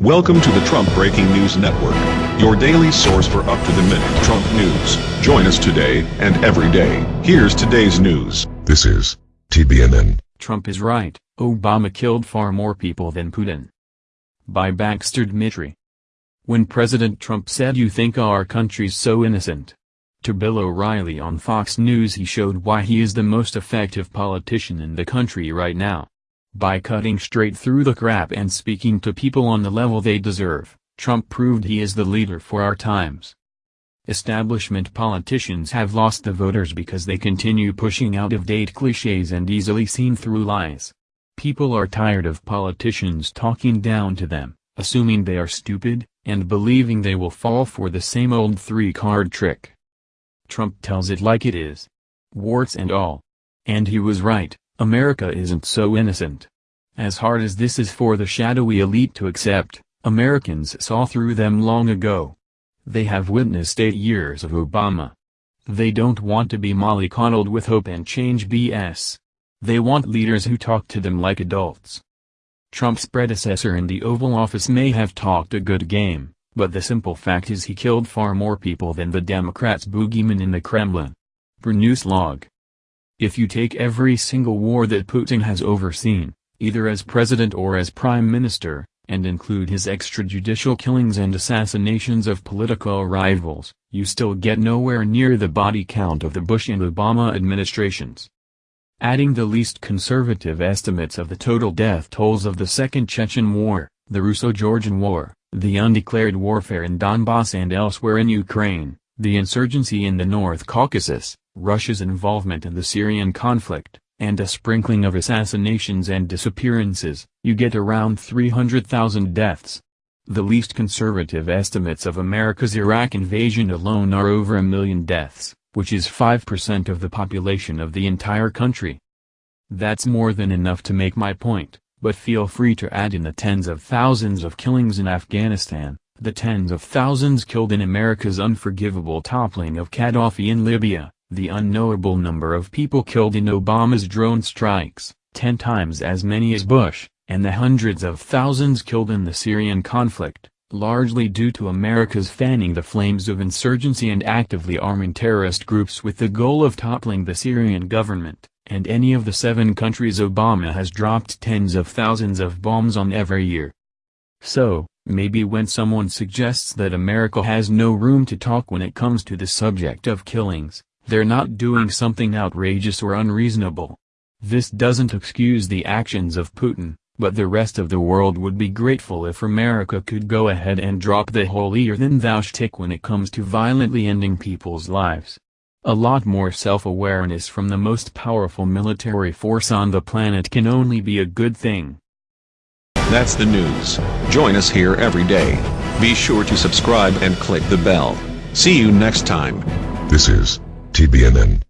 Welcome to the Trump Breaking News Network, your daily source for up-to-the-minute Trump news. Join us today and every day. Here's today's news. This is TBNN. Trump is right, Obama killed far more people than Putin. By Baxter Dmitry. When President Trump said you think our country's so innocent. To Bill O'Reilly on Fox News he showed why he is the most effective politician in the country right now. By cutting straight through the crap and speaking to people on the level they deserve, Trump proved he is the leader for our times. Establishment politicians have lost the voters because they continue pushing out-of-date cliches and easily seen through lies. People are tired of politicians talking down to them, assuming they are stupid, and believing they will fall for the same old three-card trick. Trump tells it like it is. Warts and all. And he was right. America isn't so innocent. As hard as this is for the shadowy elite to accept, Americans saw through them long ago. They have witnessed eight years of Obama. They don't want to be mollycoddled with hope and change BS. They want leaders who talk to them like adults. Trump's predecessor in the Oval Office may have talked a good game, but the simple fact is he killed far more people than the Democrats' boogeyman in the Kremlin. For Newslog. If you take every single war that Putin has overseen, either as president or as prime minister, and include his extrajudicial killings and assassinations of political rivals, you still get nowhere near the body count of the Bush and Obama administrations. Adding the least conservative estimates of the total death tolls of the Second Chechen War, the Russo-Georgian War, the undeclared warfare in Donbass and elsewhere in Ukraine, the insurgency in the North Caucasus, Russia's involvement in the Syrian conflict, and a sprinkling of assassinations and disappearances, you get around 300,000 deaths. The least conservative estimates of America's Iraq invasion alone are over a million deaths, which is 5% of the population of the entire country. That's more than enough to make my point, but feel free to add in the tens of thousands of killings in Afghanistan, the tens of thousands killed in America's unforgivable toppling of Gaddafi in Libya, the unknowable number of people killed in Obama's drone strikes, ten times as many as Bush, and the hundreds of thousands killed in the Syrian conflict, largely due to America's fanning the flames of insurgency and actively arming terrorist groups with the goal of toppling the Syrian government, and any of the seven countries Obama has dropped tens of thousands of bombs on every year. So, maybe when someone suggests that America has no room to talk when it comes to the subject of killings, they're not doing something outrageous or unreasonable. This doesn't excuse the actions of Putin, but the rest of the world would be grateful if America could go ahead and drop the holier-than-thou shtick when it comes to violently ending people's lives. A lot more self-awareness from the most powerful military force on the planet can only be a good thing. That's the news. Join us here every day. Be sure to subscribe and click the bell. See you next time. This is TBNN.